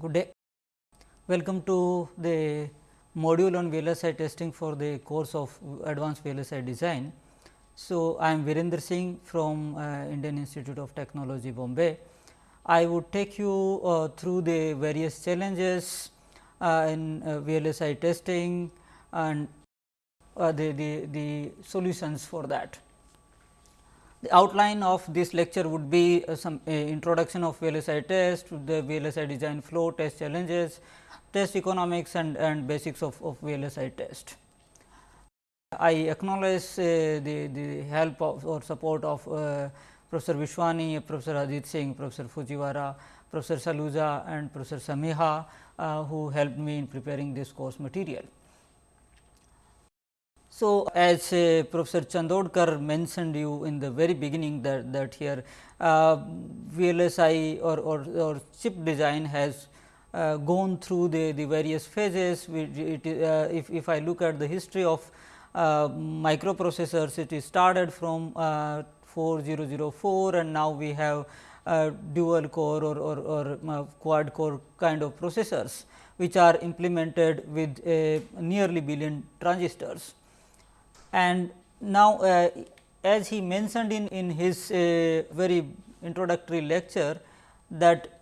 Good day. Welcome to the module on VLSI testing for the course of advanced VLSI design. So, I am Virendra Singh from uh, Indian Institute of Technology Bombay. I would take you uh, through the various challenges uh, in uh, VLSI testing and uh, the, the, the solutions for that. The outline of this lecture would be uh, some uh, introduction of VLSI test, the VLSI design flow, test challenges, test economics and, and basics of, of VLSI test. I acknowledge uh, the, the help of or support of uh, Professor Vishwani, Professor Adit Singh, Professor Fujiwara, Professor Saluja and Professor Samiha uh, who helped me in preparing this course material. So, as uh, Professor Chandorkar mentioned you in the very beginning that, that here uh, VLSI or, or, or, chip design has uh, gone through the, the various phases. It, uh, if, if I look at the history of uh, microprocessors, it is started from uh, 4004 and now we have dual core or, or, or quad core kind of processors, which are implemented with a nearly billion transistors. And now, uh, as he mentioned in, in his uh, very introductory lecture that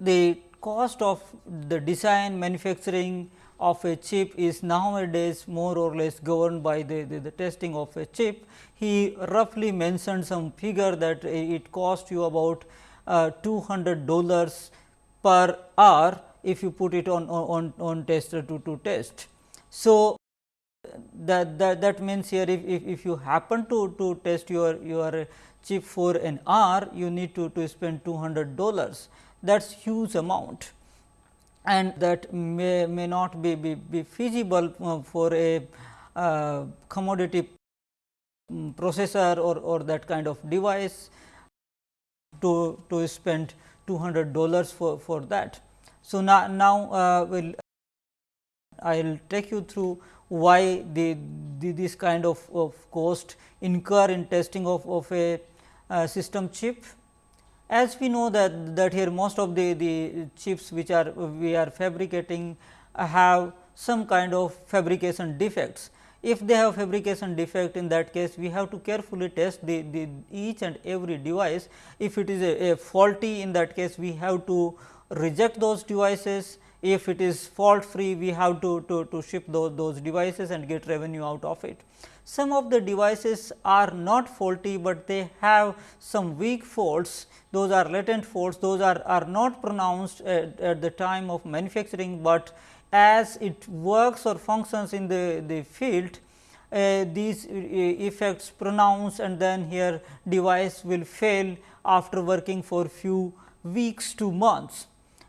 the cost of the design manufacturing of a chip is nowadays more or less governed by the, the, the, testing of a chip. He roughly mentioned some figure that it cost you about uh, 200 dollars per hour if you put it on, on, on tester to, to test. So, that, that, that means here if, if, if you happen to, to test your, your chip for an hour, you need to, to spend 200 dollars that is huge amount and that may, may not be, be, be feasible uh, for a uh, commodity processor or, or that kind of device to, to spend 200 dollars for, for that. So, now, now uh, will I will take you through why the, the, this kind of, of cost incur in testing of, of a uh, system chip. As we know that, that here most of the, the chips which are we are fabricating have some kind of fabrication defects. If they have fabrication defect in that case we have to carefully test the, the each and every device. If it is a, a faulty in that case we have to reject those devices if it is fault free we have to, to, to ship those, those devices and get revenue out of it. Some of the devices are not faulty, but they have some weak faults. Those are latent faults. Those are, are not pronounced at, at the time of manufacturing, but as it works or functions in the, the field uh, these uh, effects pronounce and then here device will fail after working for few weeks to months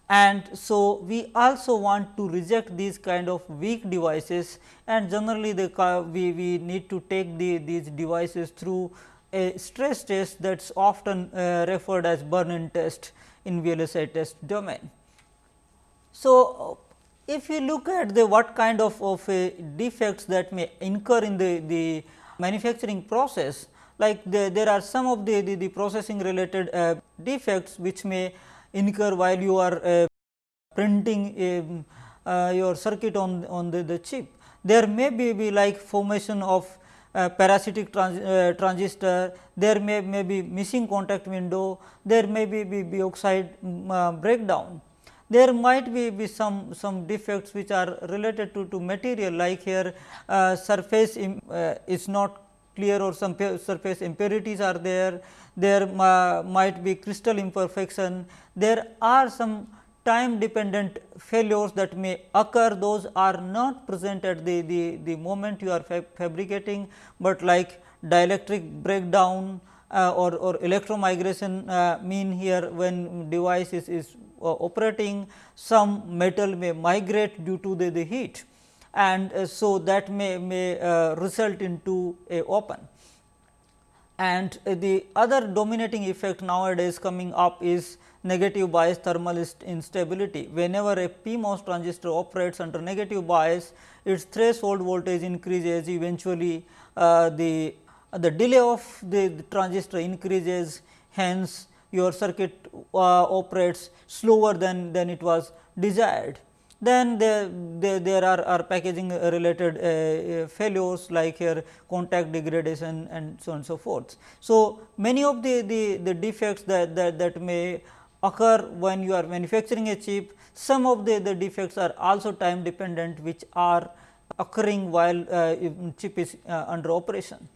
and so we also want to reject these kind of weak devices and generally the we, we need to take the these devices through a stress test that is often uh, referred as burn-in test in VLSI test domain. So, if you look at the what kind of, of uh, defects that may incur in the, the manufacturing process like the, there are some of the, the, the processing related uh, defects which may incur while you are uh, printing uh, your circuit on, on the, the chip. There may be, be like formation of uh, parasitic trans, uh, transistor, there may, may be missing contact window, there may be, be, be oxide um, breakdown. There might be, be some, some defects which are related to, to material like here uh, surface Im, uh, is not clear or some surface impurities are there, there might be crystal imperfection, there are some time dependent failures that may occur. Those are not present at the, the, the moment you are fabricating, but like dielectric breakdown uh, or, or electromigration uh, mean here when device is, is uh, operating some metal may migrate due to the, the heat. And uh, so that may, may uh, result into a open. And uh, the other dominating effect nowadays coming up is negative bias thermal instability. Whenever a PMOS transistor operates under negative bias, its threshold voltage increases eventually uh, the, the delay of the, the, transistor increases hence your circuit uh, operates slower than, than it was desired. Then there, there, are, are packaging related uh, uh, failures like here contact degradation and so on and so forth. So, many of the, the, the defects that, that, that may occur when you are manufacturing a chip, some of the, the defects are also time dependent which are occurring while uh, chip is uh, under operation.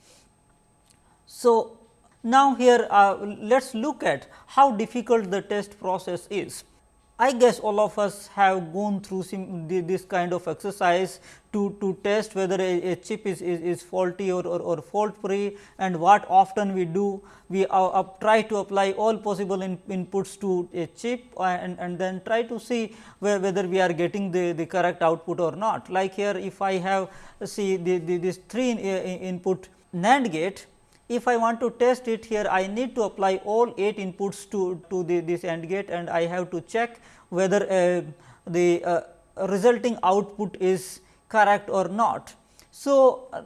So, now here uh, let us look at how difficult the test process is. I guess all of us have gone through this kind of exercise to, to test whether a, a chip is, is, is faulty or, or, or, fault free and what often we do we uh, uh, try to apply all possible in, inputs to a chip and, and then try to see whether we are getting the, the correct output or not. Like here if I have see the, the this 3 in, in, input NAND gate if I want to test it here I need to apply all 8 inputs to, to the, this AND gate and I have to check whether uh, the uh, resulting output is correct or not. So, uh,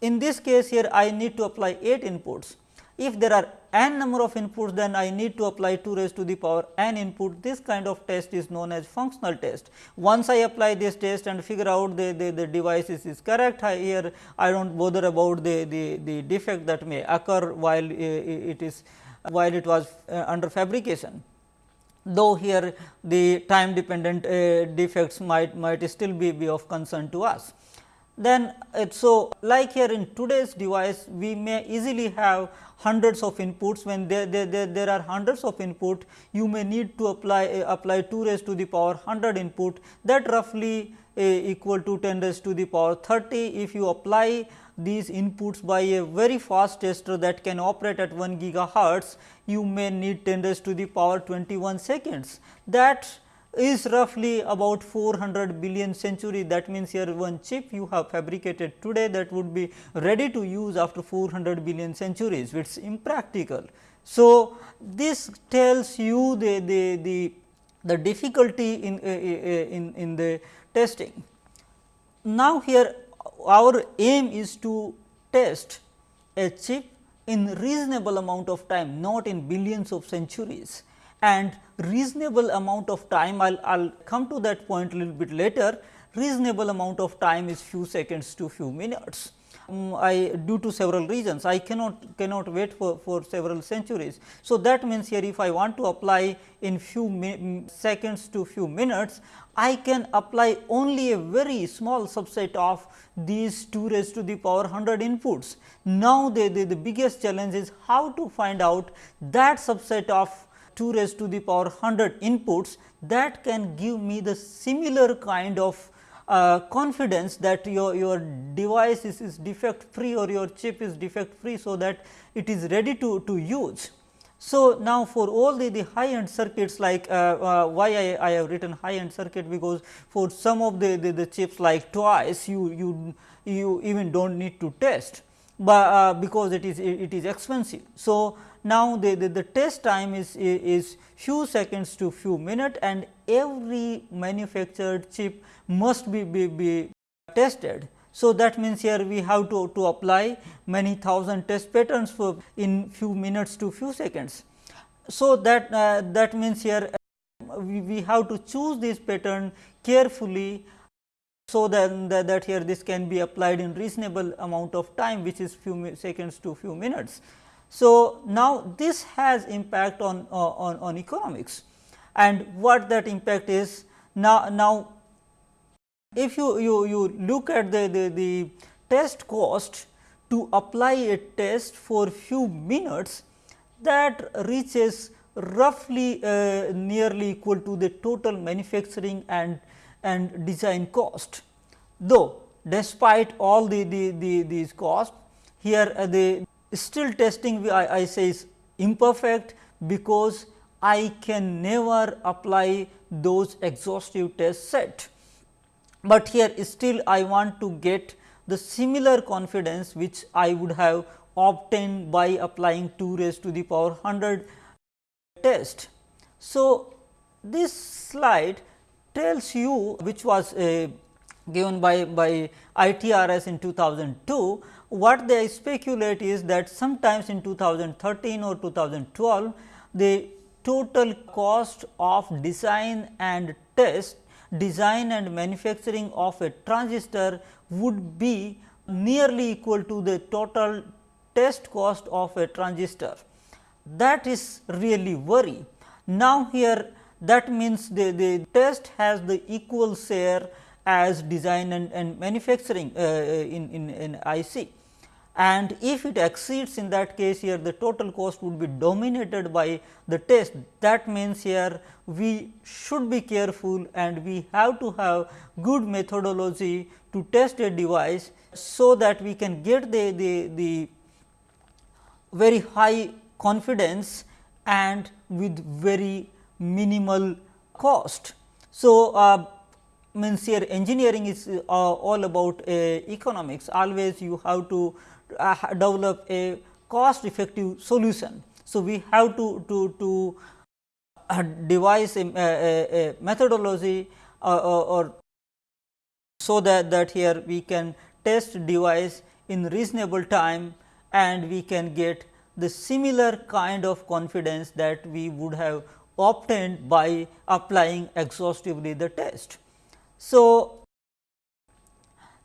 in this case here I need to apply 8 inputs. If there are n number of inputs then I need to apply 2 raised to the power n input this kind of test is known as functional test. Once I apply this test and figure out the, the, the device is, is correct I here I do not bother about the, the, the defect that may occur while it is while it was uh, under fabrication. Though here the time dependent uh, defects might might still be, be of concern to us. Then so like here in today's device we may easily have hundreds of inputs. When there, there, there, there are hundreds of input you may need to apply uh, apply 2 raised to the power 100 input. That roughly uh, equal to 10 raised to the power 30 if you apply these inputs by a very fast tester that can operate at 1 gigahertz you may need 10 raised to the power 21 seconds. That is roughly about 400 billion century that means here one chip you have fabricated today that would be ready to use after 400 billion centuries which is impractical. So, this tells you the, the, the, the difficulty in, uh, uh, in, in the testing. Now, here our aim is to test a chip in reasonable amount of time not in billions of centuries and reasonable amount of time I will come to that point a little bit later reasonable amount of time is few seconds to few minutes. Um, I due to several reasons I cannot cannot wait for, for several centuries. So, that means here if I want to apply in few seconds to few minutes I can apply only a very small subset of these 2 raised to the power 100 inputs. Now, the, the, the biggest challenge is how to find out that subset of 2 raised to the power 100 inputs that can give me the similar kind of uh, confidence that your, your device is, is defect free or your chip is defect free. So, that it is ready to, to use. So, now for all the, the high end circuits like uh, uh, why I, I have written high end circuit because for some of the, the, the chips like twice you, you, you even do not need to test, but uh, because it is it is expensive. So, now, the, the, the, test time is, is few seconds to few minute and every manufactured chip must be, be, be tested. So, that means here we have to, to apply many thousand test patterns for in few minutes to few seconds. So, that uh, that means here we, we have to choose this pattern carefully so that, that, that here this can be applied in reasonable amount of time which is few seconds to few minutes. So, now this has impact on, uh, on, on economics and what that impact is now, now if you, you, you look at the, the, the test cost to apply a test for few minutes that reaches roughly uh, nearly equal to the total manufacturing and, and design cost. Though despite all the, the, the these costs here uh, the still testing I, I say is imperfect because I can never apply those exhaustive test set. But here still I want to get the similar confidence which I would have obtained by applying 2 raised to the power 100 test. So, this slide tells you which was uh, given by, by ITRS in 2002 what they speculate is that sometimes in 2013 or 2012 the total cost of design and test design and manufacturing of a transistor would be nearly equal to the total test cost of a transistor. That is really worry. Now, here that means the, the test has the equal share as design and, and manufacturing uh, in, in, in IC and if it exceeds in that case here the total cost would be dominated by the test that means here we should be careful and we have to have good methodology to test a device so that we can get the, the, the very high confidence and with very minimal cost. So, uh, means here engineering is uh, all about uh, economics always you have to uh, develop a cost effective solution. So, we have to, to, to uh, devise a, a, a methodology uh, or, or, so that, that here we can test device in reasonable time and we can get the similar kind of confidence that we would have obtained by applying exhaustively the test. So,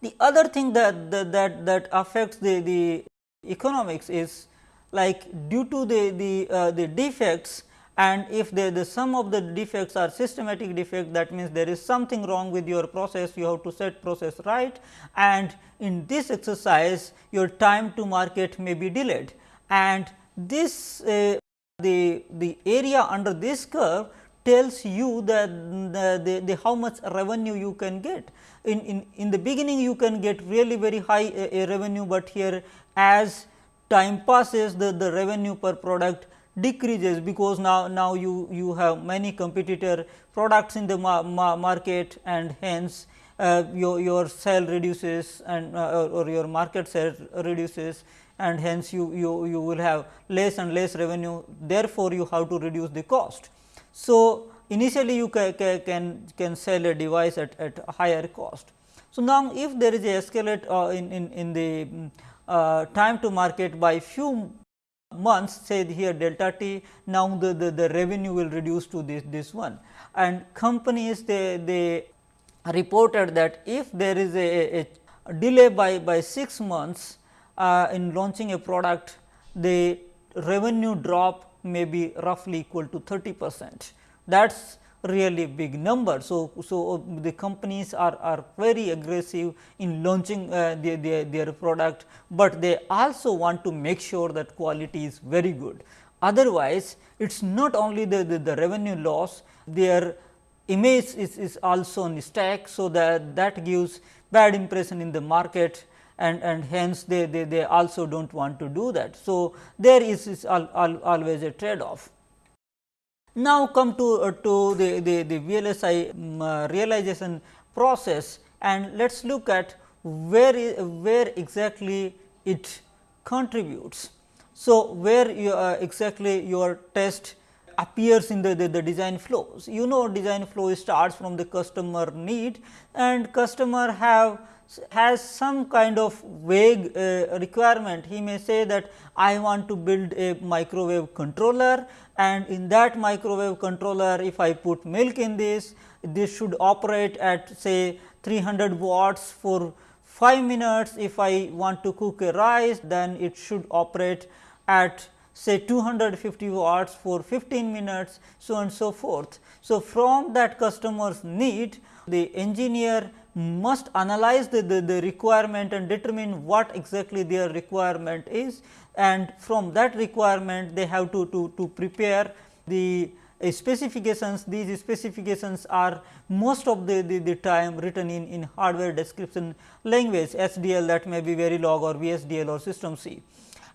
the other thing that that that, that affects the, the economics is like due to the the, uh, the defects and if the, the sum of the defects are systematic defect that means there is something wrong with your process you have to set process right and in this exercise your time to market may be delayed. And this uh, the the area under this curve tells you that the, the, the, how much revenue you can get. In, in, in the beginning you can get really very high a, a revenue, but here as time passes the, the revenue per product decreases because now, now you, you have many competitor products in the ma ma market and hence uh, your, your sale reduces and uh, or, your market share reduces and hence you, you, you will have less and less revenue therefore, you have to reduce the cost. So, initially you ca ca can, can sell a device at, at a higher cost. So, now if there is a escalate uh, in, in, in the uh, time to market by few months say here delta t now the, the, the revenue will reduce to this, this one and companies they, they reported that if there is a, a delay by, by 6 months uh, in launching a product the revenue drop may be roughly equal to 30 percent. That is really big number. So, so uh, the companies are, are very aggressive in launching uh, their, their, their product, but they also want to make sure that quality is very good. Otherwise, it is not only the, the, the, revenue loss, their image is, is also on stack. So, that that gives bad impression in the market and, and hence they, they, they also do not want to do that. So, there is, is al, al, always a trade off. Now, come to, uh, to the, the, the VLSI um, uh, realization process and let us look at where, where exactly it contributes. So, where you, uh, exactly your test appears in the, the, the, design flows. You know design flow starts from the customer need and customer have has some kind of vague uh, requirement. He may say that I want to build a microwave controller and in that microwave controller if I put milk in this, this should operate at say 300 watts for 5 minutes. If I want to cook a rice then it should operate at say 250 watts for 15 minutes so and so forth. So, from that customer's need the engineer must analyze the, the, the, requirement and determine what exactly their requirement is and from that requirement they have to, to, to prepare the uh, specifications. These specifications are most of the, the, the, time written in, in hardware description language HDL that may be Verilog or VHDL or System C.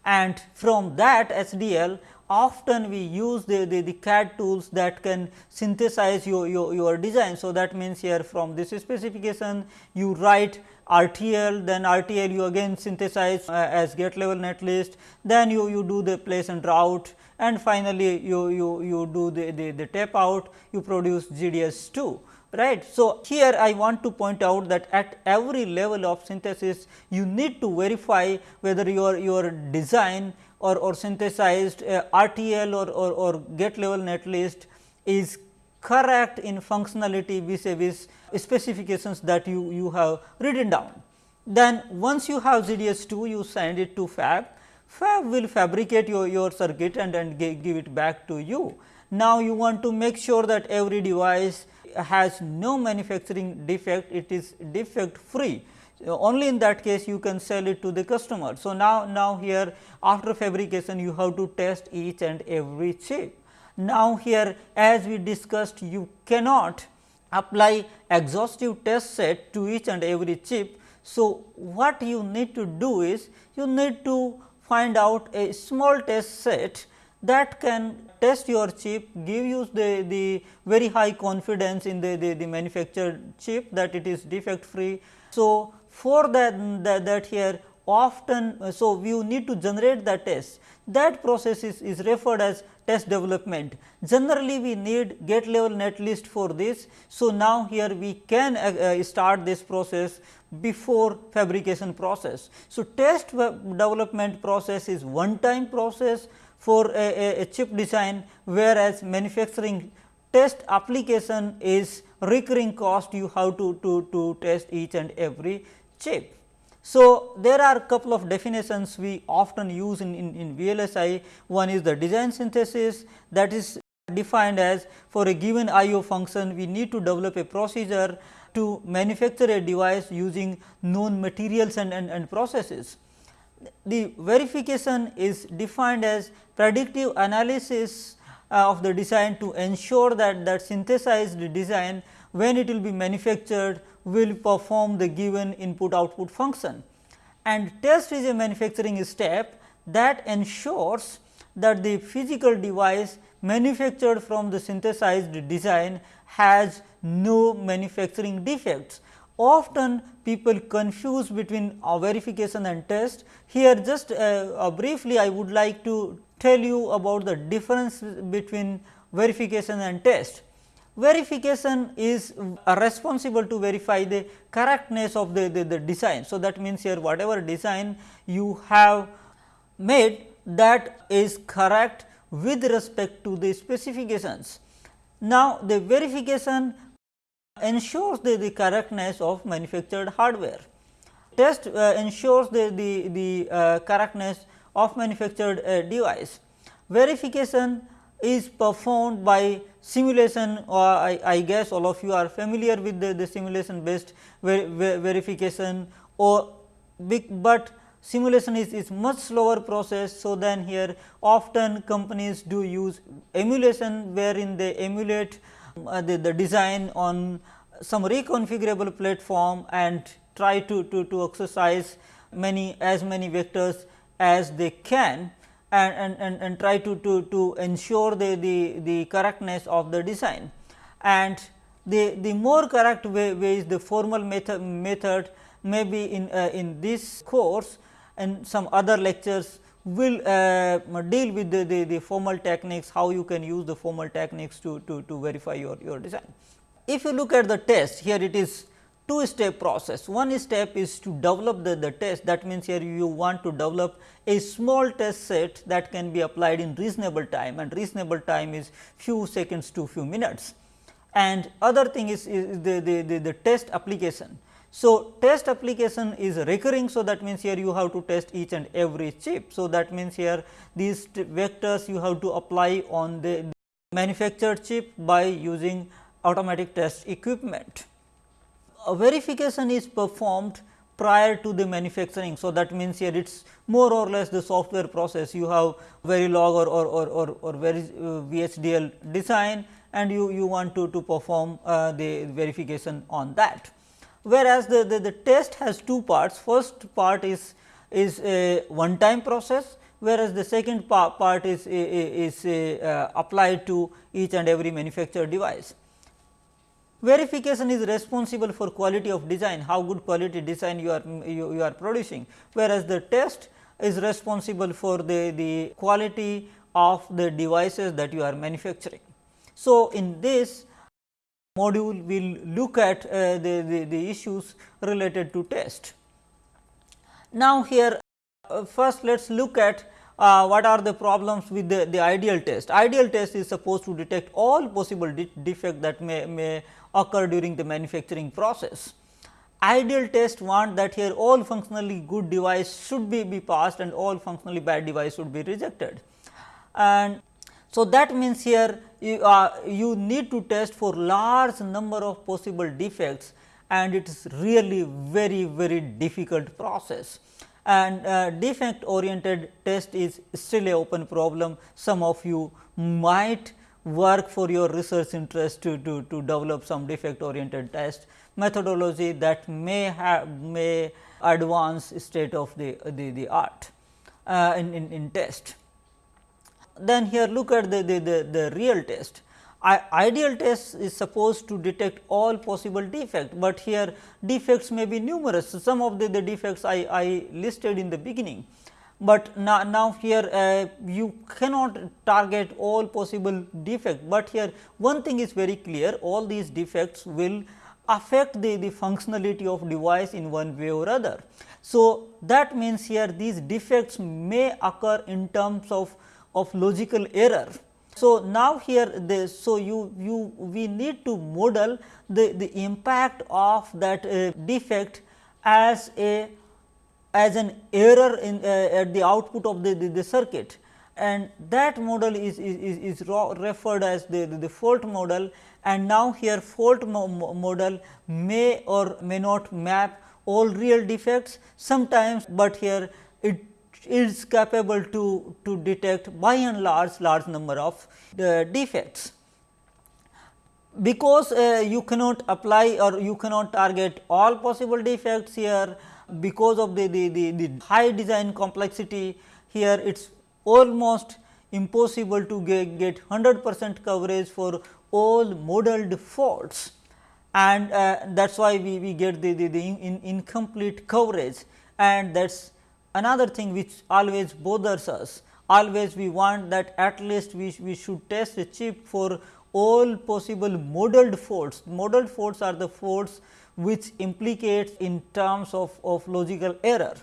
And from that HDL often we use the, the, the, CAD tools that can synthesize your, your, your design. So, that means here from this specification you write RTL, then RTL you again synthesize uh, as gate level netlist, then you, you do the place and route and finally, you, you, you do the, the, the tape out, you produce GDS 2 right. So, here I want to point out that at every level of synthesis you need to verify whether your, your design or, or synthesized uh, RTL or, or, or gate level netlist is correct in functionality vis-a-vis specifications that you, you have written down. Then once you have GDS2 you send it to fab, fab will fabricate your, your circuit and, and give it back to you. Now, you want to make sure that every device has no manufacturing defect, it is defect free. Uh, only in that case you can sell it to the customer. So, now, now here after fabrication you have to test each and every chip. Now, here as we discussed you cannot apply exhaustive test set to each and every chip. So, what you need to do is you need to find out a small test set that can test your chip, give you the, the very high confidence in the, the, the manufactured chip that it is defect free. So, for that, that, that here often, so you need to generate the test that process is, is referred as test development. Generally, we need gate level netlist for this. So, now here we can uh, uh, start this process before fabrication process. So, test development process is one time process for a, a, a chip design, whereas manufacturing test application is recurring cost you have to, to, to test each and every chip. So, there are a couple of definitions we often use in, in, in VLSI. One is the design synthesis that is defined as for a given IO function we need to develop a procedure to manufacture a device using known materials and, and, and processes. The verification is defined as predictive analysis uh, of the design to ensure that that synthesized design when it will be manufactured will perform the given input output function. And test is a manufacturing step that ensures that the physical device manufactured from the synthesized design has no manufacturing defects. Often people confuse between verification and test. Here just uh, uh, briefly I would like to tell you about the difference between verification and test verification is responsible to verify the correctness of the, the, the, design. So, that means here whatever design you have made that is correct with respect to the specifications. Now, the verification ensures the, the correctness of manufactured hardware. Test uh, ensures the, the, the uh, correctness of manufactured uh, device. Verification is performed by simulation or I, I, guess all of you are familiar with the, the simulation based ver, ver, verification or big, but simulation is, is much slower process. So, then here often companies do use emulation wherein they emulate uh, the, the design on some reconfigurable platform and try to, to, to exercise many as many vectors as they can and, and, and, try to, to, to ensure the, the, the correctness of the design. And the, the more correct way, way is the formal method, method maybe in, uh, in this course and some other lectures will uh, deal with the, the, the, formal techniques, how you can use the formal techniques to, to, to verify your, your design. If you look at the test, here it is two step process. One step is to develop the, the test that means, here you want to develop a small test set that can be applied in reasonable time and reasonable time is few seconds to few minutes. And other thing is, is the, the, the, the test application. So, test application is recurring. So, that means, here you have to test each and every chip. So, that means, here these vectors you have to apply on the manufactured chip by using automatic test equipment verification is performed prior to the manufacturing. So, that means here it is more or less the software process you have Verilog or, or, or, or, or uh, VHDL design and you, you want to, to perform uh, the verification on that. Whereas, the, the, the test has two parts first part is, is a one time process whereas, the second part, part is, is, is uh, applied to each and every manufactured device. Verification is responsible for quality of design, how good quality design you are you, you are producing, whereas the test is responsible for the, the quality of the devices that you are manufacturing. So, in this module we will look at uh, the, the, the, issues related to test. Now, here uh, first let us look at uh, what are the problems with the, the ideal test. Ideal test is supposed to detect all possible de defect that may, may occur during the manufacturing process. Ideal test want that here all functionally good device should be, be passed and all functionally bad device should be rejected. And so, that means here you, uh, you need to test for large number of possible defects and it is really very very difficult process and uh, defect oriented test is still a open problem. Some of you might work for your research interest to, to, to develop some defect oriented test methodology that may have may advance state of the, the, the art uh, in, in, in test. Then here look at the, the, the, the real test ideal test is supposed to detect all possible defects, but here defects may be numerous. Some of the, the defects I, I listed in the beginning, but now, now here uh, you cannot target all possible defects, but here one thing is very clear. All these defects will affect the, the functionality of device in one way or other. So, that means here these defects may occur in terms of, of logical error. So, now here the so you you we need to model the, the impact of that uh, defect as a as an error in uh, at the output of the, the, the, circuit and that model is, is, is referred as the, the, the, fault model and now here fault mo model may or may not map all real defects sometimes, but here it is capable to, to detect by and large large number of uh, defects. Because uh, you cannot apply or you cannot target all possible defects here because of the, the, the, the high design complexity here it is almost impossible to get, get 100 percent coverage for all modeled faults. And uh, that is why we, we get the, the, the in, incomplete coverage. And that is another thing which always bothers us. Always we want that at least we, we should test a chip for all possible modeled faults. Modeled faults are the faults which implicates in terms of, of logical error.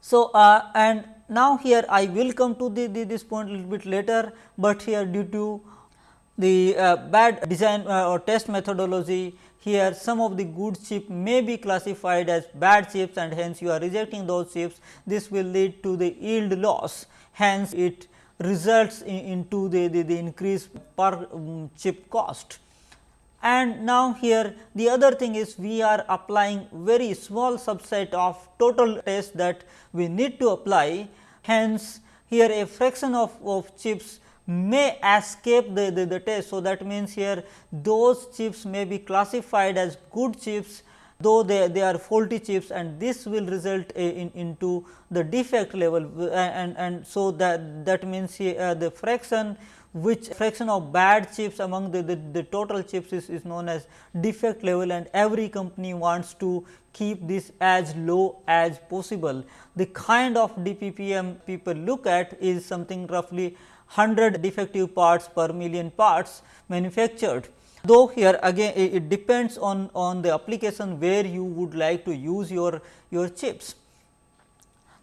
So, uh, and now here I will come to the, the, this point a little bit later, but here due to the uh, bad design uh, or test methodology here some of the good chip may be classified as bad chips and hence you are rejecting those chips. This will lead to the yield loss, hence it results in, into the, the, the increase per um, chip cost. And now here the other thing is we are applying very small subset of total test that we need to apply. Hence, here a fraction of, of chips may escape the, the, the, test. So, that means here those chips may be classified as good chips though they, they are faulty chips and this will result in, into the defect level and, and so that, that means here, uh, the fraction which fraction of bad chips among the, the, the total chips is, is known as defect level and every company wants to keep this as low as possible. The kind of DPPM people look at is something roughly 100 defective parts per million parts manufactured. Though here again it depends on, on the application where you would like to use your, your chips.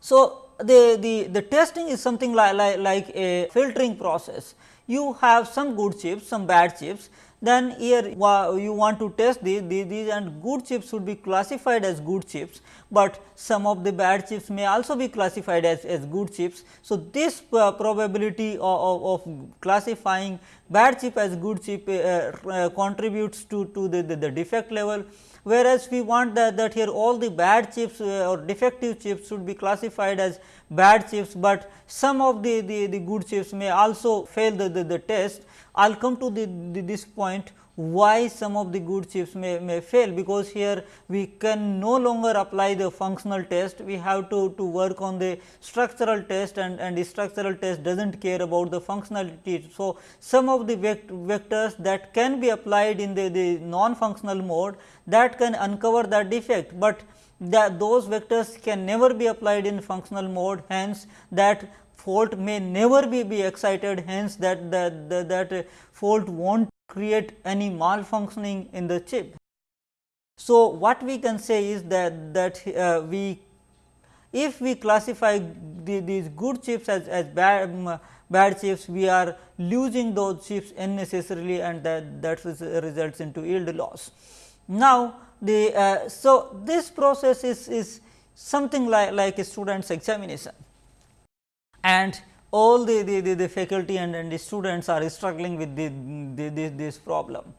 So, the, the, the testing is something like, like, like a filtering process. You have some good chips, some bad chips then here you want to test these, these and good chips should be classified as good chips, but some of the bad chips may also be classified as, as good chips. So, this uh, probability of, of, of, classifying bad chip as good chip uh, uh, contributes to, to the, the, the, defect level, whereas we want that, that here all the bad chips uh, or defective chips should be classified as bad chips, but some of the, the, the good chips may also fail the, the, the test. I will come to the, the, this point why some of the good chips may, may fail, because here we can no longer apply the functional test, we have to, to work on the structural test and, and the structural test does not care about the functionality. So, some of the vect vectors that can be applied in the, the non-functional mode that can uncover that defect, but that those vectors can never be applied in functional mode hence that fault may never be, be excited hence that, that, that, that fault will not create any malfunctioning in the chip. So, what we can say is that, that uh, we if we classify the, these good chips as, as bad, um, bad chips, we are losing those chips unnecessarily and that, that results into yield loss. Now, the uh, so this process is, is something like, like a student's examination and all the, the, the, the faculty and, and the students are struggling with the, the, the, this problem.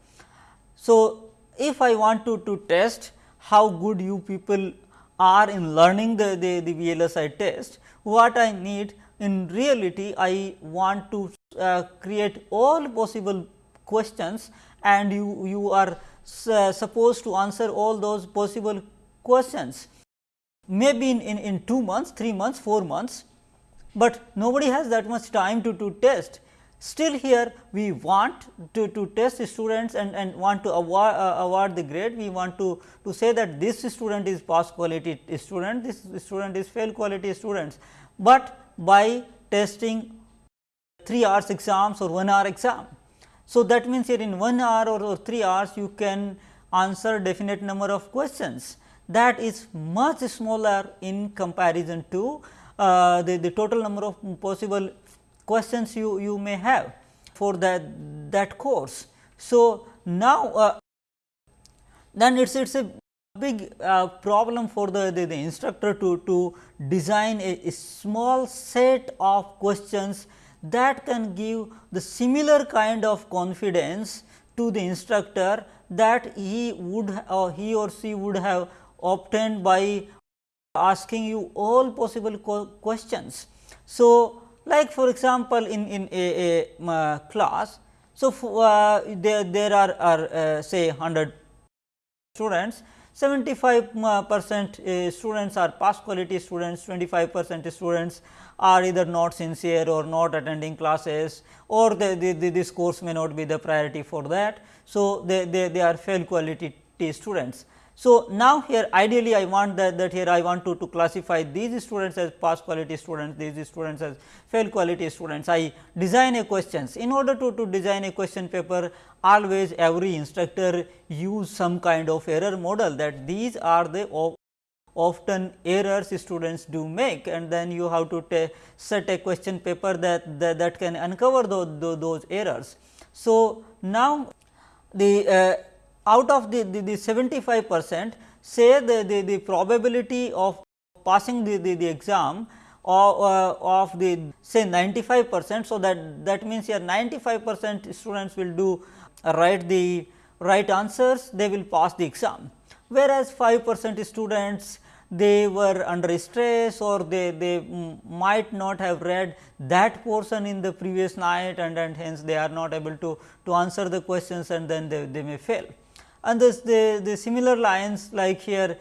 So, if I want to, to test how good you people are in learning the, the, the VLSI test, what I need in reality I want to uh, create all possible questions and you, you are supposed to answer all those possible questions maybe in, in, in 2 months, 3 months, 4 months, but nobody has that much time to, to test. Still here we want to, to test the students and, and want to award, uh, award the grade, we want to, to say that this student is pass quality student, this student is fail quality students, but by testing 3 hours exams or 1 hour exam. So, that means here in 1 hour or, or 3 hours you can answer definite number of questions that is much smaller in comparison to uh, the, the total number of possible questions you, you may have for that, that course. So, now uh, then it is it's a big uh, problem for the, the, the, instructor to, to design a, a, small set of questions that can give the similar kind of confidence to the instructor that he would or he or she would have obtained by asking you all possible questions. So, like for example, in, in a, a uh, class, so uh, there, there are, are uh, say 100 students, 75 uh, percent uh, students are pass quality students, 25 percent students are either not sincere or not attending classes or the, the, the, this course may not be the priority for that. So, they, they, they are fail quality students. So, now here ideally I want that, that here I want to, to classify these students as pass quality students, these students as fail quality students. I design a questions. In order to, to design a question paper, always every instructor use some kind of error model that these are the often errors students do make and then you have to set a question paper that, that, that can uncover those, those, those errors. So, now the uh, out of the, the, the 75 percent say the, the, the probability of passing the, the, the exam of, uh, of the say 95 percent. So, that that means here 95 percent students will do uh, write the right answers they will pass the exam whereas 5 percent students they were under stress or they, they might not have read that portion in the previous night and, and hence they are not able to, to answer the questions and then they, they may fail. And this the, the similar lines like here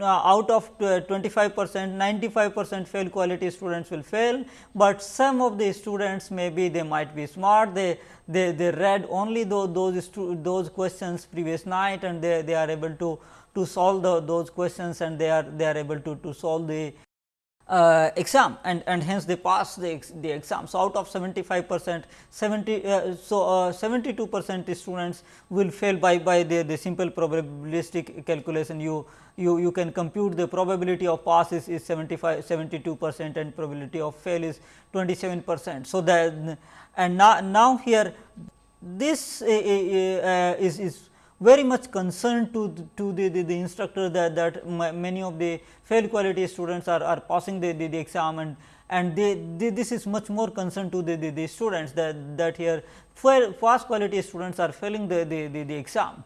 out of 25 percent 95 percent fail quality students will fail, but some of the students maybe they might be smart they they, they read only those those, those questions previous night and they, they are able to to solve the, those questions and they are they are able to, to solve the uh, exam and, and hence they pass the, ex, the exam. So, out of 75 percent 70 uh, so uh, 72 percent students will fail by by the, the simple probabilistic calculation you you you can compute the probability of pass is, is 75 72 percent and probability of fail is 27 percent. So, that and now, now here this uh, uh, is, is very much concerned to, to the, the, the instructor that, that many of the fail quality students are, are passing the, the, the exam and, and they, they, this is much more concerned to the, the, the students that, that here fast quality students are failing the, the, the, the exam.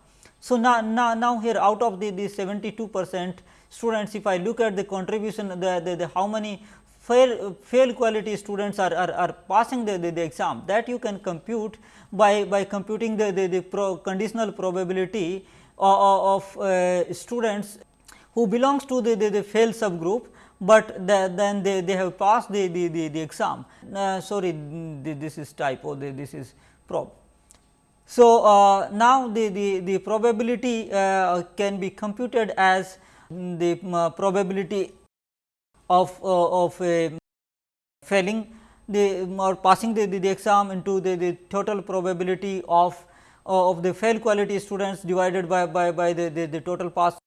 So, now, now, now here out of the, the 72 percent students if I look at the contribution the, the, the how many fail, fail quality students are, are, are passing the, the, the, exam that you can compute by, by computing the, the, the pro conditional probability of, of uh, students who belongs to the, the, the fail subgroup, but the, then they, they have passed the, the, the, the exam. Uh, sorry, this is typo, this is prob. So, uh, now the, the, the probability uh, can be computed as the uh, probability of, uh, of a failing the or passing the, the, the exam into the, the total probability of uh, of the fail quality students divided by, by, by the, the, the total pass.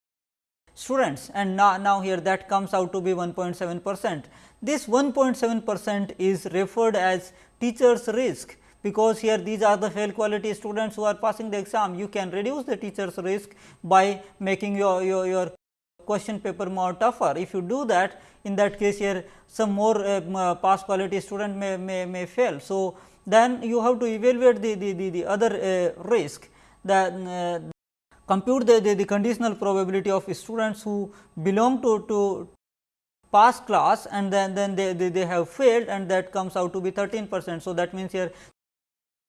students and now, now here that comes out to be 1.7 percent. This 1.7 percent is referred as teachers risk because here these are the fail quality students who are passing the exam. You can reduce the teachers risk by making your, your, your question paper more tougher. If you do that in that case here some more uh, pass quality student may, may, may fail. So, then you have to evaluate the, the, the, the other uh, risk that uh, compute the, the, the, conditional probability of students who belong to, to pass class and then, then they, they, they have failed and that comes out to be 13 percent. So, that means here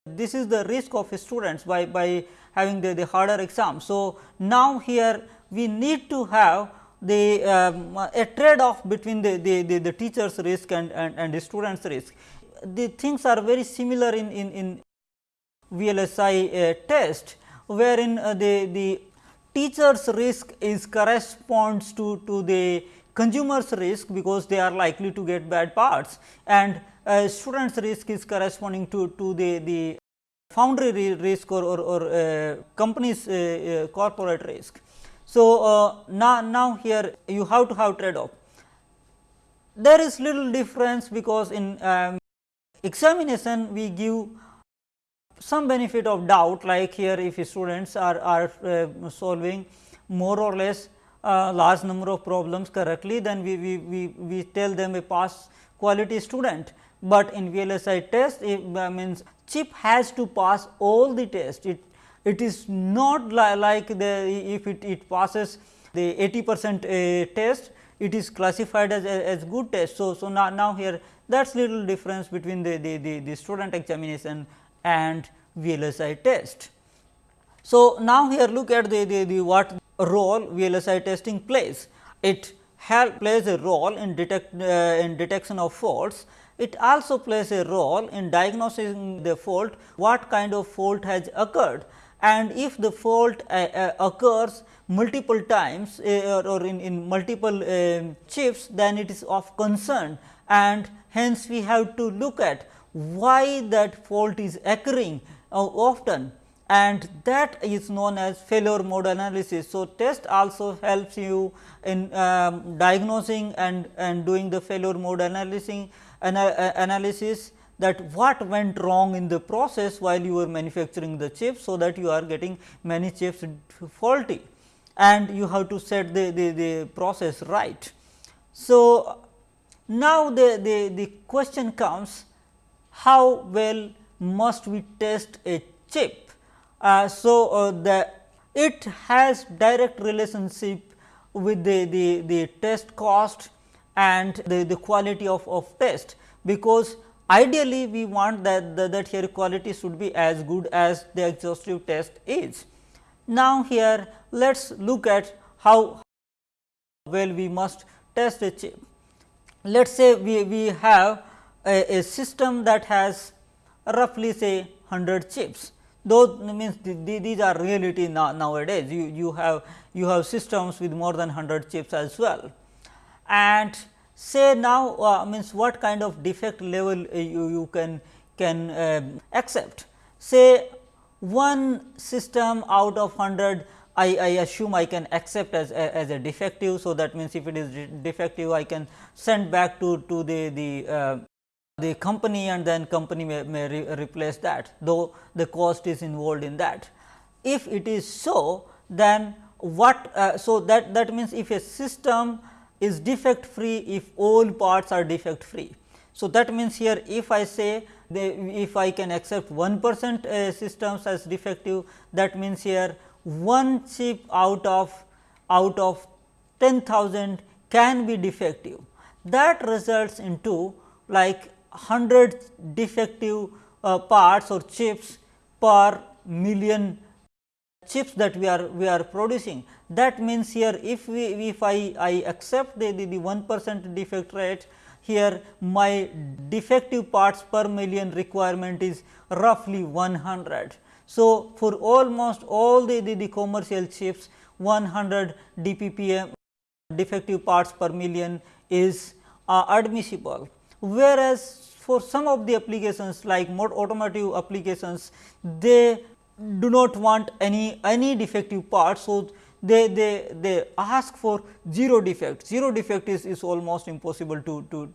this is the risk of students by, by having the, the harder exam. So, now here we need to have the um, a trade off between the, the, the, the teacher's risk and, and, and the student's risk. The things are very similar in, in, in VLSI uh, test, wherein uh, the, the teacher's risk is corresponds to, to the consumer's risk because they are likely to get bad parts and uh, student's risk is corresponding to, to the, the foundry risk or, or, or uh, company's uh, uh, corporate risk. So, uh, now, now here you have to have trade off. There is little difference because in um, examination we give some benefit of doubt like here if students are, are uh, solving more or less uh, large number of problems correctly then we, we, we, we tell them a pass quality student, but in VLSI test it means chip has to pass all the test it it is not li like the if it, it passes the 80 percent uh, test, it is classified as, as good test. So, so now, now here that is little difference between the, the, the, the student examination and VLSI test. So, now here look at the, the, the what role VLSI testing plays. It help plays a role in detect uh, in detection of faults. It also plays a role in diagnosing the fault, what kind of fault has occurred. And if the fault uh, uh, occurs multiple times uh, or in, in multiple um, chips then it is of concern. And hence we have to look at why that fault is occurring often. And that is known as failure mode analysis. So, test also helps you in um, diagnosing and, and doing the failure mode analysis, analysis that what went wrong in the process while you were manufacturing the chip. So, that you are getting many chips faulty and you have to set the, the, the process right. So, now the, the, the question comes how well must we test a chip. Uh, so, uh, the it has direct relationship with the, the, the test cost and the, the quality of, of test, because Ideally, we want that, that, that here quality should be as good as the exhaustive test is. Now, here let us look at how well we must test a chip. Let us say we, we have a, a system that has roughly say 100 chips those means the, the, these are reality now, nowadays you, you have you have systems with more than 100 chips as well and say now uh, means what kind of defect level uh, you, you can can uh, accept. Say one system out of 100 I, I assume I can accept as a, as a defective. So, that means if it is defective I can send back to, to the, the, uh, the company and then company may, may re replace that though the cost is involved in that. If it is so then what uh, so that that means if a system is defect free if all parts are defect free. So, that means here if I say if I can accept 1 percent uh, systems as defective that means here one chip out of out of 10,000 can be defective. That results into like 100 defective uh, parts or chips per million chips that we are we are producing. That means, here if we if I, I accept the, the, the 1 percent defect rate here my defective parts per million requirement is roughly 100. So, for almost all the, the, the commercial chips 100 DPPM defective parts per million is uh, admissible. Whereas, for some of the applications like more automotive applications they do not want any any defective parts. So, they, they, they ask for 0 defect, 0 defect is, is almost impossible to, to,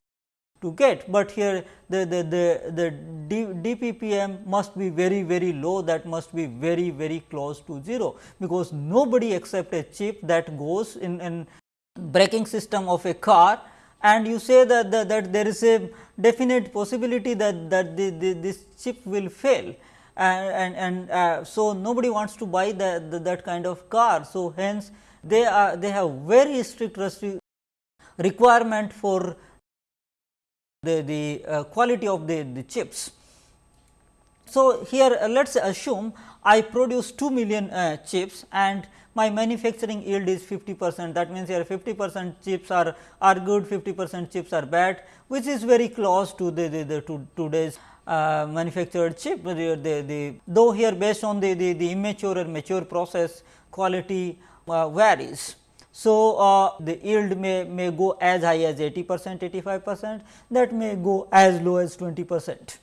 to get, but here the, the, the, the D, DPPM must be very very low that must be very very close to 0, because nobody accept a chip that goes in, in braking system of a car and you say that, that, that there is a definite possibility that, that the, the, this chip will fail and, and, uh, so nobody wants to buy the, the, that kind of car. So, hence they are they have very strict requirement for the, the uh, quality of the, the chips. So, here uh, let us assume I produce 2 million uh, chips and my manufacturing yield is 50 percent that means here 50 percent chips are, are good 50 percent chips are bad which is very close to the, the, the to today's uh, manufactured chip the, the, the, though here based on the, the, the immature or mature process quality uh, varies. So, uh, the yield may, may go as high as 80 percent 85 percent that may go as low as 20 percent.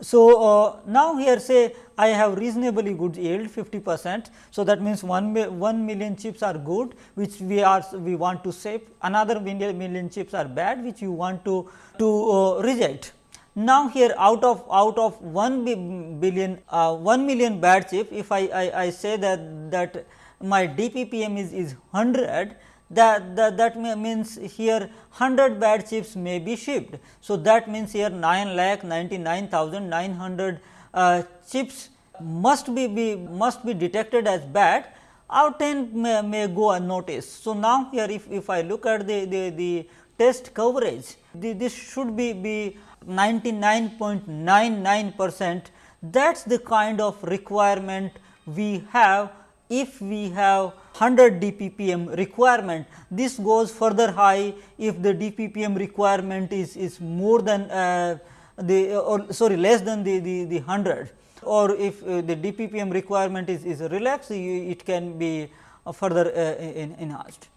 So, uh, now here say I have reasonably good yield 50 percent. So, that means 1, 1 million chips are good which we are we want to save another million, million chips are bad which you want to, to uh, reject. Now, here out of out of 1 billion uh, 1 million bad chip if I, I, I say that that my DPPM is, is 100 that, that, that means here 100 bad chips may be shipped. So, that means here 9 lakh 99,900 uh, chips must be, be must be detected as bad out 10 may, may go unnoticed. So, now here if, if I look at the, the, the test coverage the, this should be, be 99.99 percent that is the kind of requirement we have if we have 100 DPPM requirement. This goes further high if the DPPM requirement is, is more than uh, the or sorry less than the, the, the 100 or if uh, the DPPM requirement is, is relaxed it can be uh, further enhanced.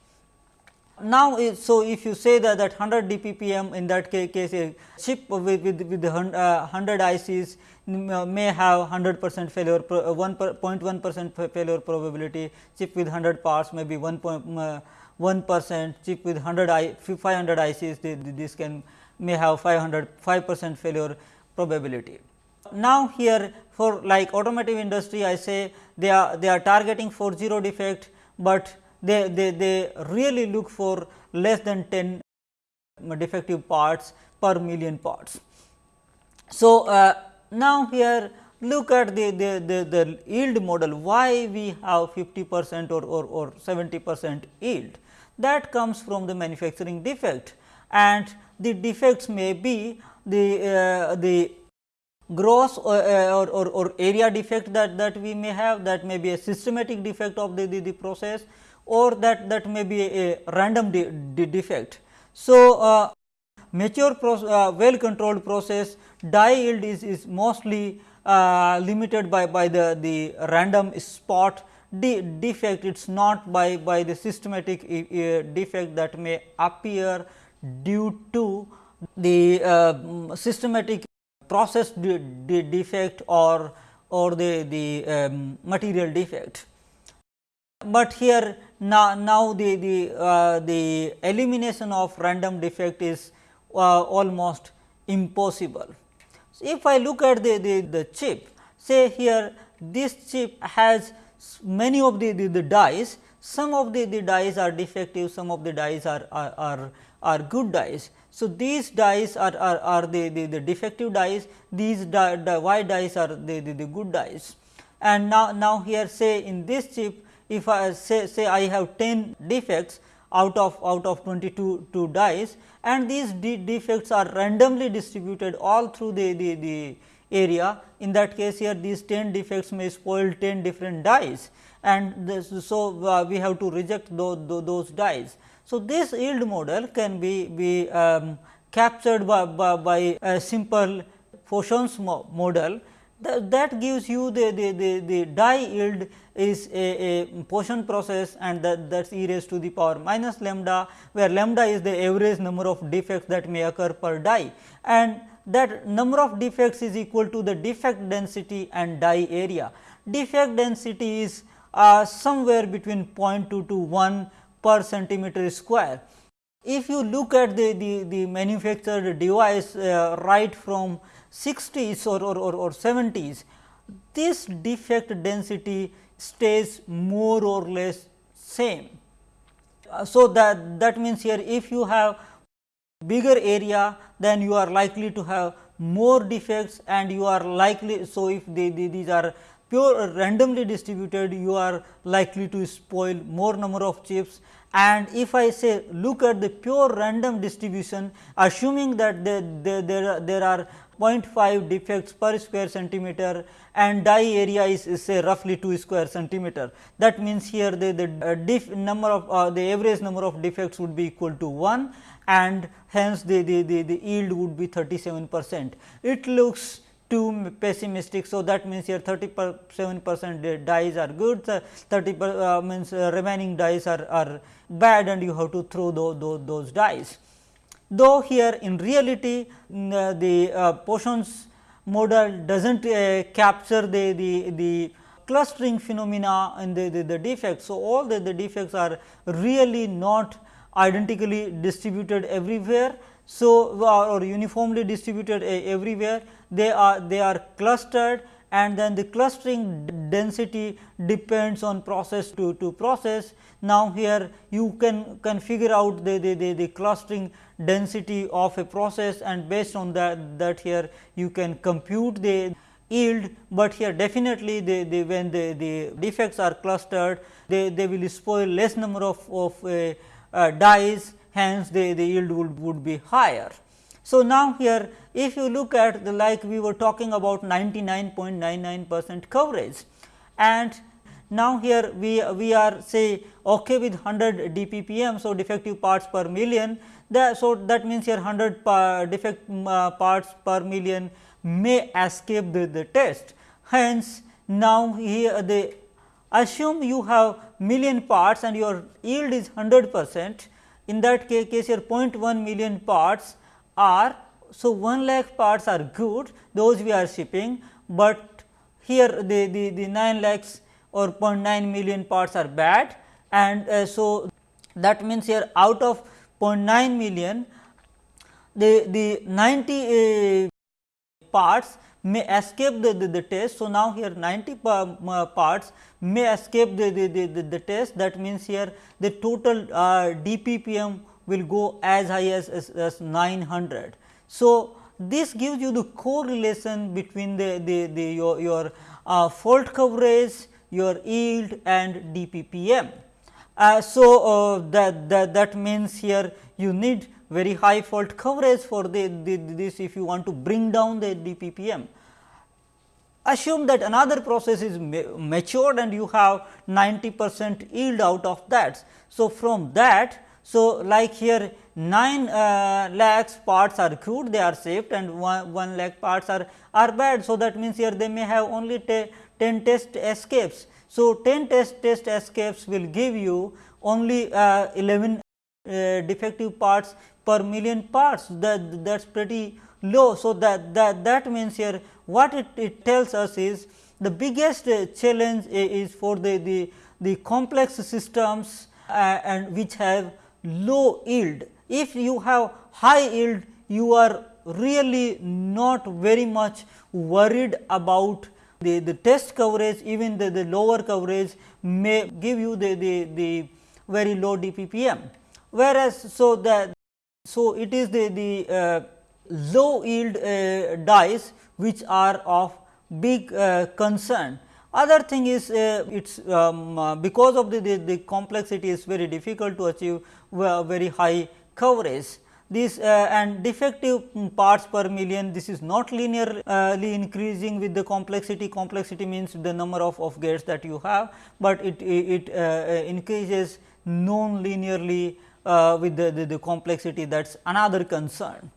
Now, so if you say that that 100 DPPM in that case a chip with, with, with 100 uh, ICs may have 100 percent failure 1.1 percent failure probability chip with 100 parts maybe 1.1 uh, percent chip with 100 I 500 ICs this can may have 500 5 percent failure probability. Now, here for like automotive industry I say they are they are targeting for 0 defect, but they, they, they really look for less than 10 defective parts per million parts. So, uh, now, here look at the, the, the, the, yield model. Why we have 50 percent or, or, or 70 percent yield? That comes from the manufacturing defect. And the defects may be the, uh, the gross or, uh, or, or, or, area defect that, that we may have. That may be a systematic defect of the, the, the process or that, that may be a, random de, de defect. So, uh, mature uh, well controlled process die yield is, is mostly uh, limited by, by the, the random spot de defect it is not by, by the systematic uh, defect that may appear due to the uh, systematic process de de defect or, or the, the um, material defect. But here now, now the, the, uh, the elimination of random defect is uh, almost impossible. So, if I look at the, the, the chip say here this chip has many of the, the, the dies some of the, the dies are defective some of the dies are, are, are, are good dies. So, these dies are, are, are the, the, the defective dies these die, die, y dies are the, the, the good dies and now, now here say in this chip if I say, say I have 10 defects out of out of 22 two dies and these de defects are randomly distributed all through the, the, the area. In that case here these 10 defects may spoil 10 different dies and this, so uh, we have to reject those, those dies. So, this yield model can be, be um, captured by, by, by, a simple Poisson's mo model that, that gives you the, the, the, the die yield is a, a Poisson process and that that is e raised to the power minus lambda, where lambda is the average number of defects that may occur per die and that number of defects is equal to the defect density and die area. Defect density is uh, somewhere between 0.2 to 1 per centimeter square. If you look at the, the, the manufactured device uh, right from 60s or, or, or, or 70s, this defect density stays more or less same. Uh, so, that, that means here if you have bigger area then you are likely to have more defects and you are likely. So, if the, the, these are pure randomly distributed you are likely to spoil more number of chips and if I say look at the pure random distribution assuming that there, there, there, there are 0.5 defects per square centimeter and die area is, is, say roughly 2 square centimeter. That means, here the, the uh, number of uh, the average number of defects would be equal to 1 and hence the, the, the, the yield would be 37 percent. It looks too pessimistic. So, that means here 37 percent dies are good, 30 per, uh, means uh, remaining dies are, are bad and you have to throw those, those dies. Though here in reality uh, the uh, Poisson's model does not uh, capture the, the, the clustering phenomena and the, the, the defects. So, all the, the defects are really not identically distributed everywhere. So, or uniformly distributed everywhere they are they are clustered and then the clustering density depends on process to, to process. Now, here you can, can figure out the, the, the, the clustering density of a process and based on that, that here you can compute the yield, but here definitely the, the when the, the defects are clustered they, they will spoil less number of, of uh, uh, dies hence the, the yield would, would be higher. So, now here if you look at the like we were talking about 99.99 percent coverage and now here we, we are say okay with 100 DPPM. So, defective parts per million that, so that means here 100 par defect uh, parts per million may escape the, the test. Hence, now here the assume you have million parts and your yield is 100 percent in that case, case your 0.1 million parts are so 1 lakh parts are good those we are shipping, but here the, the, the 9 lakhs or 0.9 million parts are bad and uh, so that means here out of 0.9 million the, the 90 uh, parts may escape the, the, the, test. So, now here 90 parts may escape the, the, the, the, test that means here the total uh, DPPM will go as high as, as, as 900. So, this gives you the correlation between the, the, the your, your uh, fault coverage, your yield and DPPM. Uh, so, uh, that, that, that means here you need very high fault coverage for the, the, this if you want to bring down the DPPM. Assume that another process is matured and you have 90 percent yield out of that. So, from that so, like here 9 uh, lakhs parts are good they are saved and 1, 1 lakh parts are, are bad. So, that means here they may have only 10 test escapes. So, 10 test test escapes will give you only uh, 11 uh, defective parts per million parts that that is pretty low. So, that, that, that means here what it, it tells us is the biggest uh, challenge is for the, the, the complex systems uh, and which have low yield. If you have high yield, you are really not very much worried about the, the test coverage, even the, the lower coverage may give you the, the, the very low DPPM. Whereas, so that so it is the, the uh, low yield uh, dies which are of big uh, concern. Other thing is uh, it is um, uh, because of the, the, the, complexity is very difficult to achieve very high coverage. This uh, and defective parts per million this is not linearly increasing with the complexity complexity means the number of, of gates that you have, but it, it uh, increases non linearly uh, with the, the, the complexity that is another concern.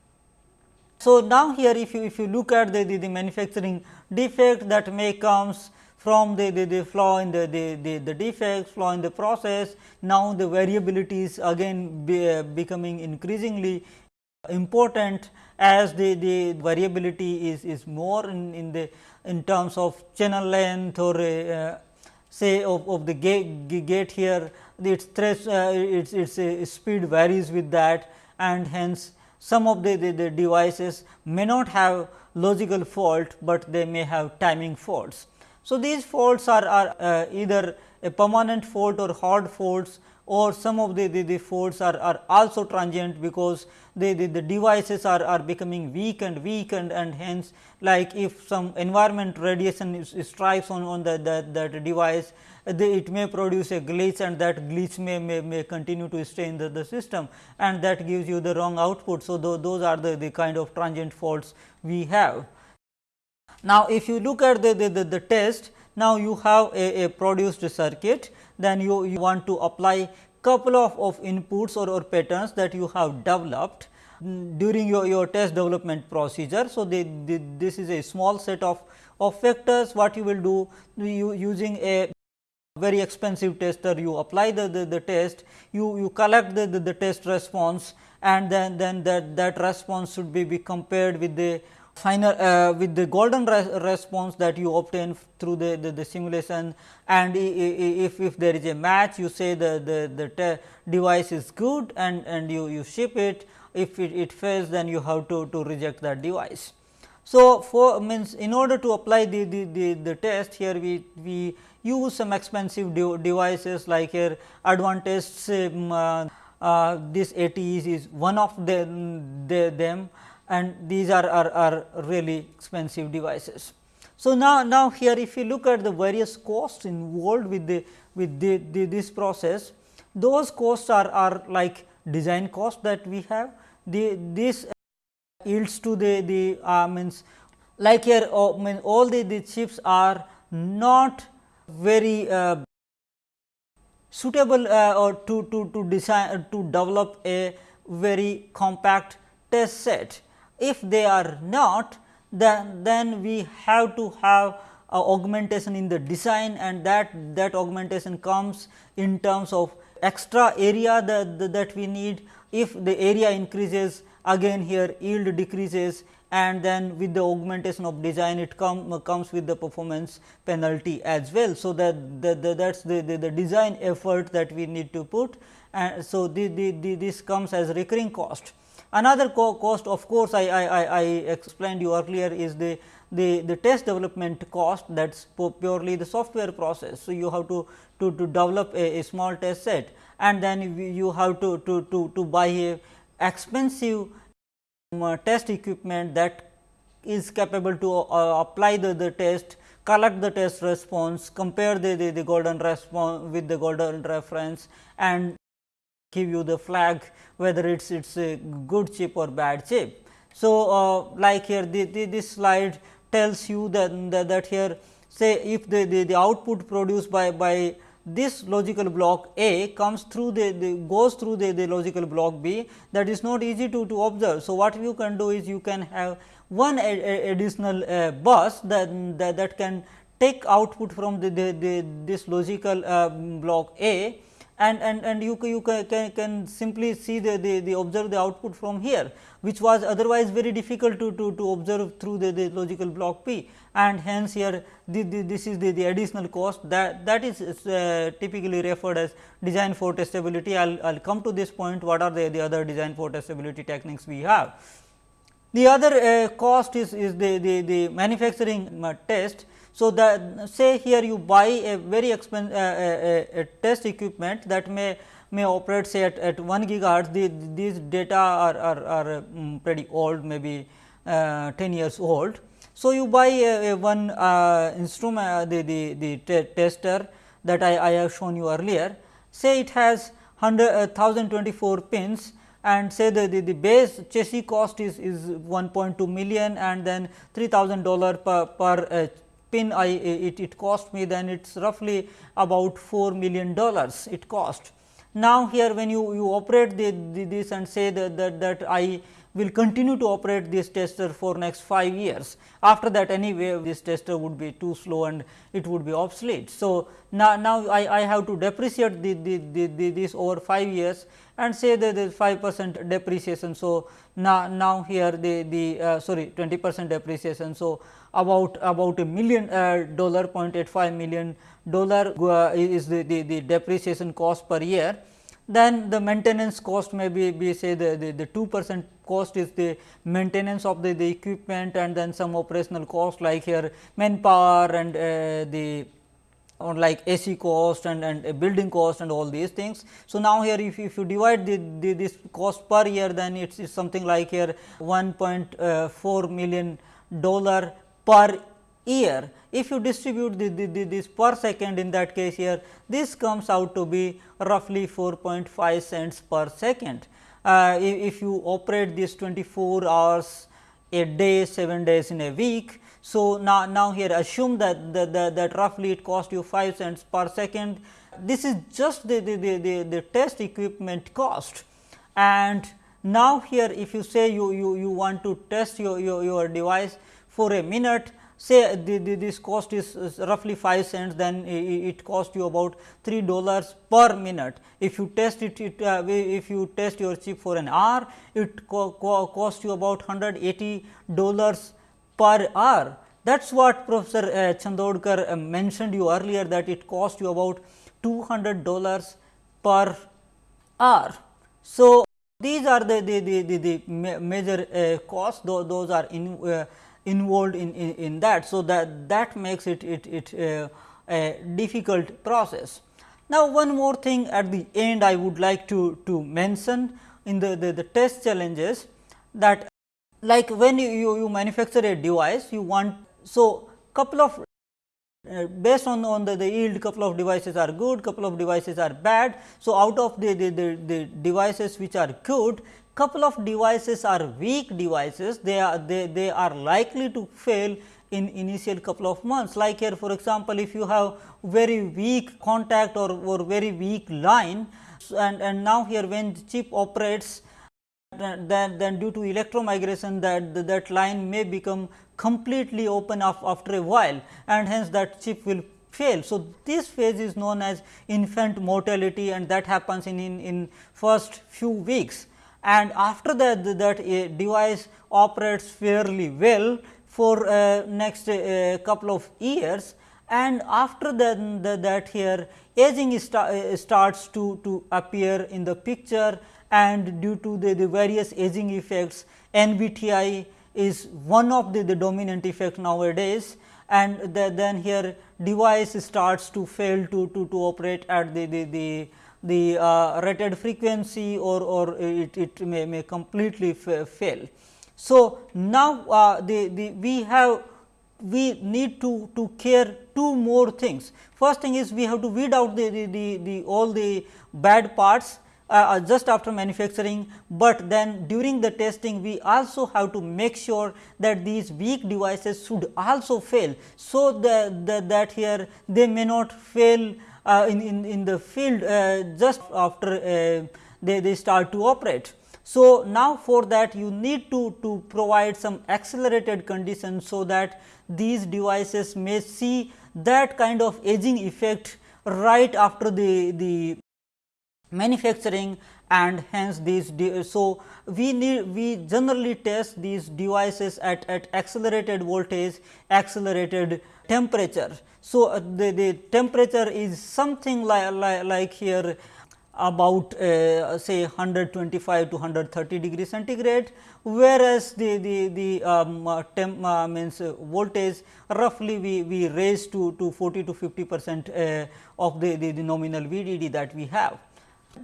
So, now here if you if you look at the, the, the manufacturing defect that may comes from the, the, the flaw in the, the, the, the defects, flaw in the process. Now, the variability is again be, uh, becoming increasingly important as the, the variability is, is more in, in the in terms of channel length or uh, say of, of the gate, gate here its thresh, uh, its, its uh, speed varies with that and hence some of the, the, the, devices may not have logical fault, but they may have timing faults. So, these faults are, are uh, either a permanent fault or hard faults or some of the, the, the faults are, are also transient because the, the, the devices are, are becoming weak and weak and, and hence like if some environment radiation is, strikes on, on the, that, that device it may produce a glitch and that glitch may, may, may continue to stay in the, the system and that gives you the wrong output. So, th those are the, the kind of transient faults we have. Now, if you look at the, the, the, the test, now you have a, a produced circuit then you, you want to apply couple of, of inputs or, or patterns that you have developed mm, during your, your test development procedure. So, the, the, this is a small set of, of vectors what you will do you using a very expensive tester you apply the, the, the test you, you collect the, the, the test response and then, then that, that response should be, be compared with the final uh, with the golden res response that you obtain through the, the, the, simulation. And if, if there is a match you say the, the, the device is good and, and you, you ship it. If it, it fails then you have to, to reject that device. So, for means in order to apply the, the, the, the test here we, we use some expensive de devices like here Advantest um, uh, uh, this ATEs is one of the, them and these are, are, are really expensive devices. So, now, now here if you look at the various costs involved with the with the, the this process, those costs are, are like design cost that we have. The this yields to the the uh, means like here uh, mean all the, the chips are not very uh, suitable uh, or to, to, to design to develop a very compact test set if they are not, then, then we have to have augmentation in the design and that, that augmentation comes in terms of extra area that, that we need. If the area increases again here yield decreases and then with the augmentation of design it come, comes with the performance penalty as well. So, that, that, that is the, the, the, design effort that we need to put and so the, the, the, this comes as recurring cost. Another co cost of course, I, I, I explained you earlier is the, the, the test development cost that is purely the software process. So, you have to, to, to develop a, a small test set and then you have to, to, to, to buy a expensive um, test equipment that is capable to uh, apply the, the test, collect the test response, compare the, the, the golden response with the golden reference and give you the flag whether it is it's a good chip or bad chip. So, uh, like here the, the, this slide tells you that, that, that here say if the, the, the output produced by, by this logical block A comes through the, the goes through the, the logical block B that is not easy to, to observe. So, what you can do is you can have one additional uh, bus that, that, that can take output from the, the, the this logical uh, block A and, and, and you, you can, can, simply see the, the, the observe the output from here, which was otherwise very difficult to, to, to observe through the, the logical block B and hence here the, the, this is the, the additional cost that, that is uh, typically referred as design for testability. I will I'll come to this point what are the, the other design for testability techniques we have. The other uh, cost is, is the, the, the manufacturing uh, test so, the say here you buy a very expensive uh, a, a, test equipment that may may operate say at, at 1 gigahertz the, these data are, are, are um, pretty old maybe uh, 10 years old. So, you buy a, a one uh, instrument uh, the, the, the tester that I, I have shown you earlier say it has 100 1024 uh, pins and say the, the, the base chassis cost is, is 1.2 million and then 3000 dollar per, per uh, I it, it cost me then it is roughly about 4 million dollars it cost. Now, here when you, you operate the, the, this and say that, that, that I will continue to operate this tester for next 5 years. After that anyway this tester would be too slow and it would be obsolete. So, now, now I, I have to depreciate the, the, the, the this over 5 years and say that there is 5 percent depreciation. So, now, now here the, the uh, sorry 20 percent depreciation. So, about about a million uh, dollar 0.85 million dollar uh, is the, the, the depreciation cost per year then the maintenance cost may be, be say the, the, the 2 percent cost is the maintenance of the, the equipment and then some operational cost like here manpower and uh, the or like AC cost and, and building cost and all these things. So, now here if, if you divide the, the, this cost per year then it is something like here 1.4 million dollar per year. If you distribute the, the, the, this per second in that case here this comes out to be roughly 4.5 cents per second. Uh, if, you operate this 24 hours a day 7 days in a week so, now, now here assume that, that, that, that roughly it cost you 5 cents per second. This is just the, the, the, the, the test equipment cost and now here if you say you, you, you want to test your, your, your device for a minute say the, the, this cost is, roughly 5 cents then it, cost you about 3 dollars per minute. If you test it, it uh, if you test your chip for an hour it co co cost you about 180 dollars per hour. That is what Professor uh, Chandorkar uh, mentioned you earlier that it cost you about 200 dollars per hour. So, these are the, the, the, the, the major uh, costs those, those are in, uh, involved in, in, in, that. So, that, that makes it, it, it uh, a difficult process. Now, one more thing at the end I would like to, to mention in the, the, the test challenges that like when you, you, you manufacture a device you want so couple of uh, based on, on the, the yield couple of devices are good couple of devices are bad. So, out of the, the, the, the devices which are good couple of devices are weak devices. They are they, they are likely to fail in initial couple of months. Like here for example, if you have very weak contact or, or very weak line and, and now here when the chip operates then, then due to electromigration that that line may become completely open after a while and hence that chip will fail. So, this phase is known as infant mortality and that happens in, in, in first few weeks and after that that a device operates fairly well for uh, next uh, couple of years and after that, that here aging starts to, to appear in the picture and due to the, the various aging effects NBTI is one of the, the dominant effect nowadays and the, then here device starts to fail to, to, to operate at the, the, the, the uh, rated frequency or, or it, it may, may completely fail. So, now uh, the, the we have we need to, to care two more things. First thing is we have to weed out the, the, the, the all the bad parts uh, uh, just after manufacturing, but then during the testing we also have to make sure that these weak devices should also fail. So, the, the that here they may not fail in, in, in the field uh, just after uh, they, they start to operate. So, now for that you need to, to provide some accelerated conditions, so that these devices may see that kind of aging effect right after the, the manufacturing and hence these so we need we generally test these devices at, at accelerated voltage accelerated temperature so uh, the, the temperature is something like, like, like here about uh, say 125 to 130 degree centigrade whereas the the the um, uh, temp uh, means uh, voltage roughly we we raise to to 40 to 50 percent uh, of the, the the nominal VDD that we have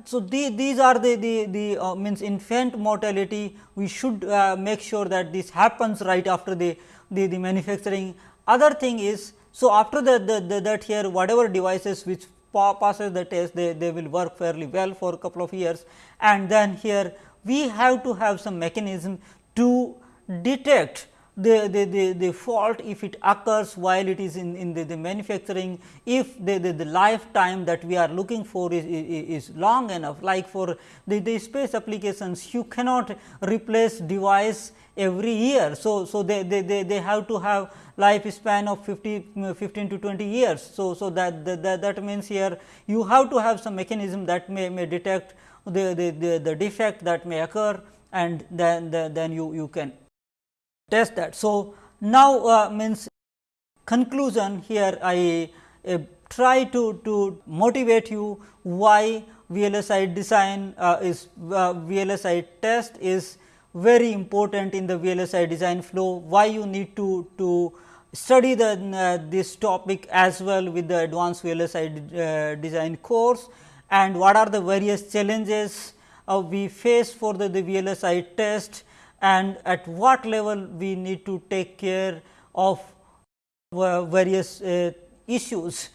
so, the, these are the, the, the uh, means infant mortality we should make sure that this happens right after the, the, the manufacturing. Other thing is, so after the, the, the that here whatever devices which pa passes the test they, they will work fairly well for a couple of years. And then here we have to have some mechanism to detect the, the, the, the fault if it occurs while it is in, in the, the manufacturing, if the, the, the lifetime that we are looking for is, is, is long enough like for the, the space applications you cannot replace device every year. So, so they, they, they, they have to have lifespan of 50 15 to 20 years. So, so that, that, that means here you have to have some mechanism that may, may detect the, the, the, the defect that may occur and then, then you, you can test that. So, Now, uh, means conclusion here I uh, try to, to motivate you why VLSI design uh, is uh, VLSI test is very important in the VLSI design flow, why you need to, to study the uh, this topic as well with the advanced VLSI uh, design course? And what are the various challenges we face for the, the VLSI test and at what level we need to take care of uh, various uh, issues.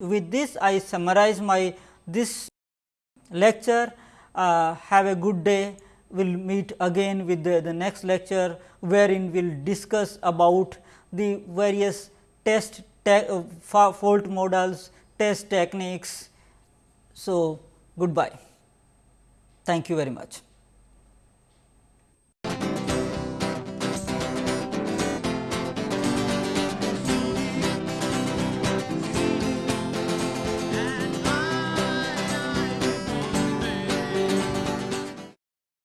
With this I summarize my this lecture. Uh, have a good day. We will meet again with the, the next lecture, wherein we will discuss about the various test te fault models, test techniques. So, goodbye. Thank you very much.